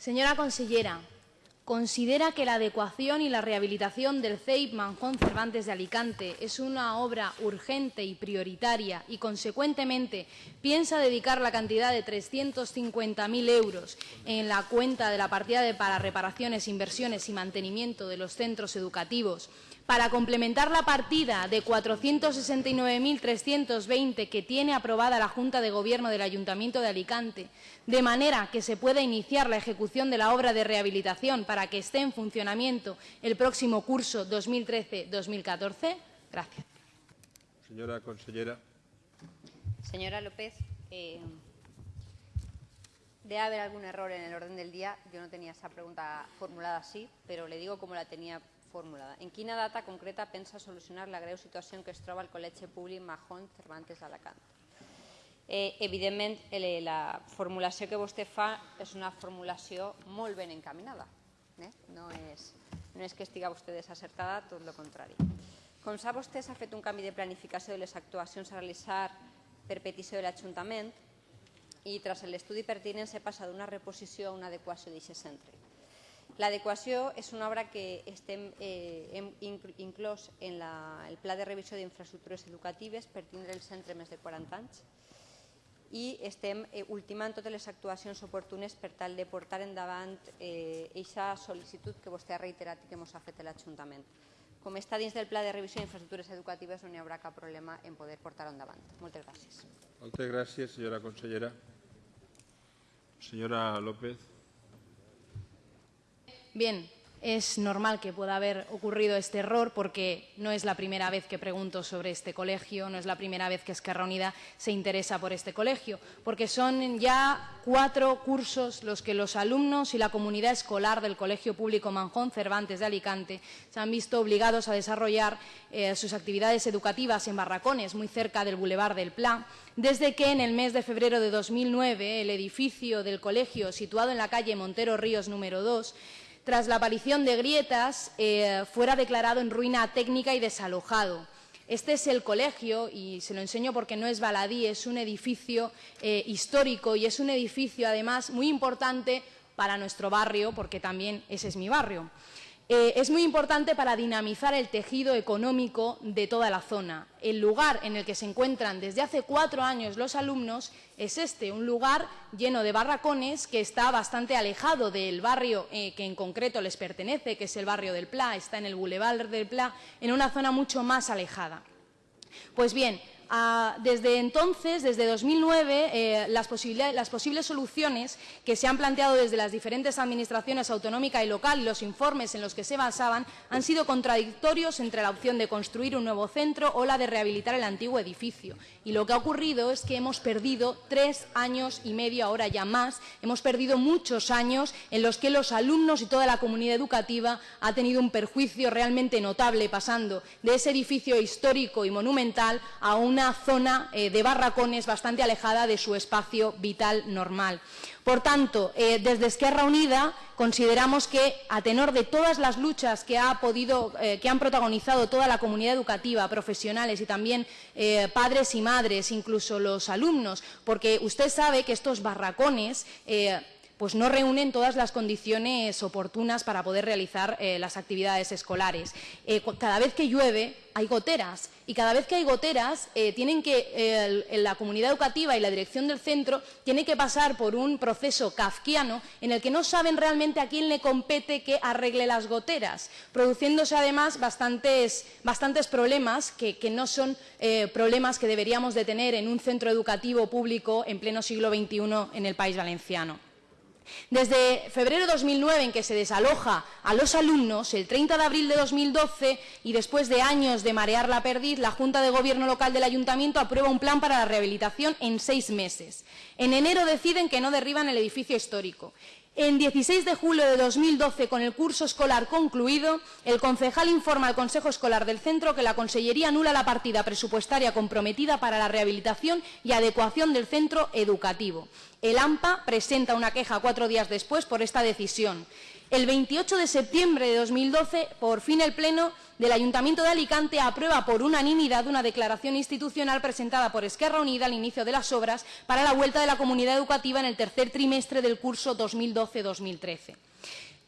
Señora consellera, ¿considera que la adecuación y la rehabilitación del CEIP Manjón Cervantes de Alicante es una obra urgente y prioritaria y, consecuentemente, piensa dedicar la cantidad de 350.000 euros en la cuenta de la partida de para reparaciones, inversiones y mantenimiento de los centros educativos. Para complementar la partida de 469.320 que tiene aprobada la Junta de Gobierno del Ayuntamiento de Alicante, de manera que se pueda iniciar la ejecución de la obra de rehabilitación para que esté en funcionamiento el próximo curso 2013-2014? Gracias. Señora consellera. Señora López, eh, debe haber algún error en el orden del día. Yo no tenía esa pregunta formulada así, pero le digo cómo la tenía formulada. En quina data concreta pensa solucionar la greu situació en què es troba el Col·legi Públic Mahón Cervantes d'Alacant? Eh, evidentment, eh, la formulació que vostè fa és una formulació molt ben encaminada. Eh? No, és, no és que estiga vostè desacertada, tot el contrari. Com sap vostè, s'ha fet un canvi de planificació de les actuacions a realitzar per petició de l'Ajuntament i, tras l'estudi pertinent, s'ha passat d'una reposició a una adequació d'aquest centre. L'adequació és una obra que estem, eh, inclòs en la, el Pla de Revisió d'Infraestructures Educatives per tindre el centre més de 40 anys i estem eh, ultimant totes les actuacions oportunes per tal de portar endavant aquesta eh, sol·licitud que vostè ha reiterat i que ens ha fet l'Ajuntament. Com està dins del Pla de Revisió d'Infraestructures Educatives no hi haurà cap problema en poder portar-ho endavant. Moltes gràcies. Moltes gràcies, senyora consellera. Senyora López. Bien, es normal que pueda haber ocurrido este error porque no es la primera vez que pregunto sobre este colegio, no es la primera vez que Esquerra Unida se interesa por este colegio, porque son ya cuatro cursos los que los alumnos y la comunidad escolar del Colegio Público Manjón Cervantes de Alicante se han visto obligados a desarrollar eh, sus actividades educativas en barracones muy cerca del Boulevard del Pla, desde que en el mes de febrero de 2009 el edificio del colegio situado en la calle Montero Ríos número 2 tras la aparición de grietas, eh, fuera declarado en ruina técnica y desalojado. Este es el colegio, y se lo enseño porque no es baladí, es un edificio eh, histórico y es un edificio, además, muy importante para nuestro barrio, porque también ese es mi barrio. Eh, es muy importante para dinamizar el tejido económico de toda la zona. El lugar en el que se encuentran desde hace cuatro años los alumnos es este, un lugar lleno de barracones que está bastante alejado del barrio eh, que en concreto les pertenece, que es el barrio del Pla, está en el Boulevard del Pla, en una zona mucho más alejada. Pues bien, desde entonces, desde 2009, eh, las, posibles soluciones que se han planteado desde las diferentes administraciones autonómica y local y los informes en los que se basaban han sido contradictorios entre la opción de construir un nuevo centro o la de rehabilitar el antiguo edificio. Y lo que ha ocurrido es que hemos perdido tres años y medio, ahora ya más, hemos perdido muchos años en los que los alumnos y toda la comunidad educativa ha tenido un perjuicio realmente notable pasando de ese edificio histórico y monumental a una una zona eh, de barracones bastante alejada de su espacio vital normal. Por tanto, eh, desde Esquerra Unida consideramos que, a tenor de todas las luchas que, ha podido, eh, que han protagonizado toda la comunidad educativa, profesionales y también padres y madres, incluso los alumnos, porque usted sabe que estos barracones pues no reúnen todas las condiciones oportunas para poder realizar eh, las actividades escolares. Eh, cada vez que llueve hay goteras y cada vez que hay goteras eh, la comunidad educativa y la dirección del centro tiene que pasar por un proceso kafkiano en el que no saben realmente a quién le compete que arregle las goteras, produciéndose además bastantes, bastantes problemas que, que no son problemas que deberíamos de tener en un centro educativo público en pleno siglo XXI en el país valenciano. Desde febrero de 2009, en que se desaloja a los alumnos, el 30 de abril de 2012, y después de años de marear la perdiz, la Junta de Gobierno Local del Ayuntamiento aprueba un plan para la rehabilitación en seis meses. En enero deciden que no derriban el edificio histórico. En 16 de julio de 2012, con el curso escolar concluido, el concejal informa al Consejo Escolar del Centro que la Consellería anula la partida presupuestaria comprometida para la rehabilitación y adecuación del centro educativo El AMPA presenta una queja cuatro días después por esta decisión. El 28 de septiembre de 2012, por fin el Pleno del Ayuntamiento de Alicante aprueba por unanimidad una declaración institucional presentada por Esquerra Unida al inicio de las obras para la vuelta de la comunidad educativa en el tercer trimestre del curso 2012-2013.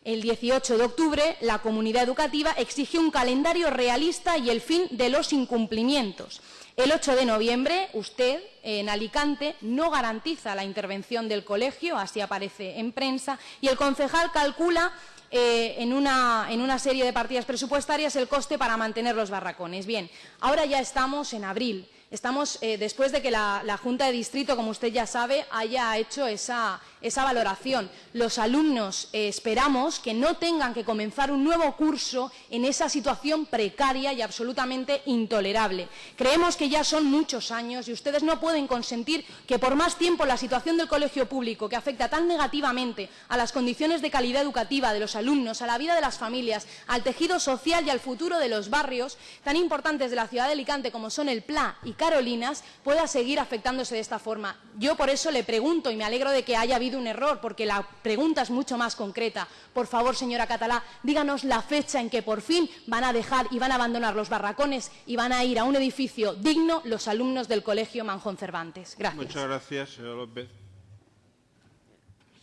El 18 de octubre, la comunidad educativa exigió un calendario realista y el fin de los incumplimientos. El 8 de noviembre, usted, en Alicante, no garantiza la intervención del colegio, así aparece en prensa, y el concejal calcula eh, en, una, en, una, serie de partidas presupuestarias el coste para mantener los barracones. Bien, ahora ya estamos en abril. Estamos eh, después de que la, la, Junta de Distrito, como usted ya sabe, haya hecho esa, esa valoración. Los alumnos eh, esperamos que no tengan que comenzar un nuevo curso en esa situación precaria y absolutamente intolerable. Creemos que ya son muchos años y ustedes no pueden consentir que por más tiempo la situación del colegio público, que afecta tan negativamente a las condiciones de calidad educativa de los alumnos, a la vida de las familias, al tejido social y al futuro de los barrios tan importantes de la ciudad de Alicante como son el PLA y Carolinas pueda seguir afectándose de esta forma. Yo por eso le pregunto y me alegro de que haya habido un error, porque la pregunta es mucho más concreta. Por favor, señora Catalá, díganos la fecha en que por fin van a dejar y van a abandonar los barracones y van a ir a un edificio digno los alumnos del Colegio Manjón Cervantes. Gracias. Muchas gracias, señora López.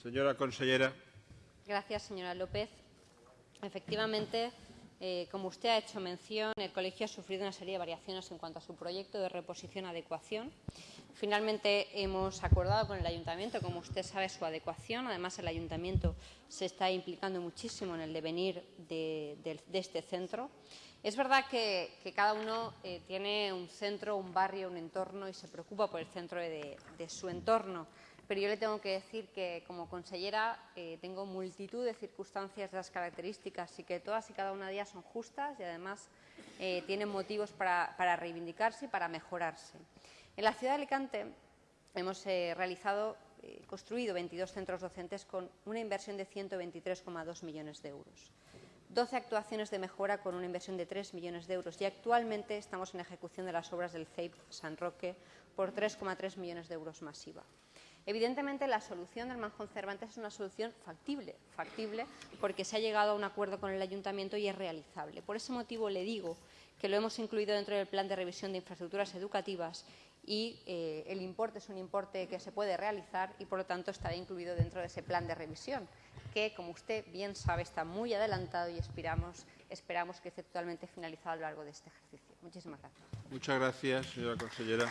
Señora consellera. Gracias, señora López. Efectivamente, eh, como usted ha hecho mención, el colegio ha sufrido una serie de variaciones en cuanto a su proyecto de reposición-adecuación. Finalmente hemos acordado con el ayuntamiento, como usted sabe, su adecuación. Además, el ayuntamiento se está implicando muchísimo en el devenir de, este centro. Es verdad que, cada uno eh, tiene un centro, un barrio, un entorno y se preocupa por el centro de, de su entorno pero yo le tengo que decir que como consellera eh, tengo multitud de circunstancias de las características y que todas y cada una de ellas son justas y además eh, tienen motivos para, para, reivindicarse y para mejorarse. En la ciudad de Alicante hemos eh, realizado, eh, construido 22 centros docentes con una inversión de 123,2 millones de euros. 12 actuaciones de mejora con una inversión de 3 millones de euros y actualmente estamos en ejecución de las obras del CEIP San Roque por 3,3 millones de euros masiva. Evidentemente, la solución del Manjón Cervantes es una solución factible, factible porque se ha llegado a un acuerdo con el Ayuntamiento y es realizable. Por ese motivo le digo que lo hemos incluido dentro del Plan de Revisión de Infraestructuras Educativas y eh, el importe es un importe que se puede realizar y, por lo tanto, estará incluido dentro de ese plan de revisión, que, como usted bien sabe, está muy adelantado y esperamos, esperamos que esté totalmente finalizado a lo largo de este ejercicio. Muchísimas gracias. Muchas gracias, señora consellera.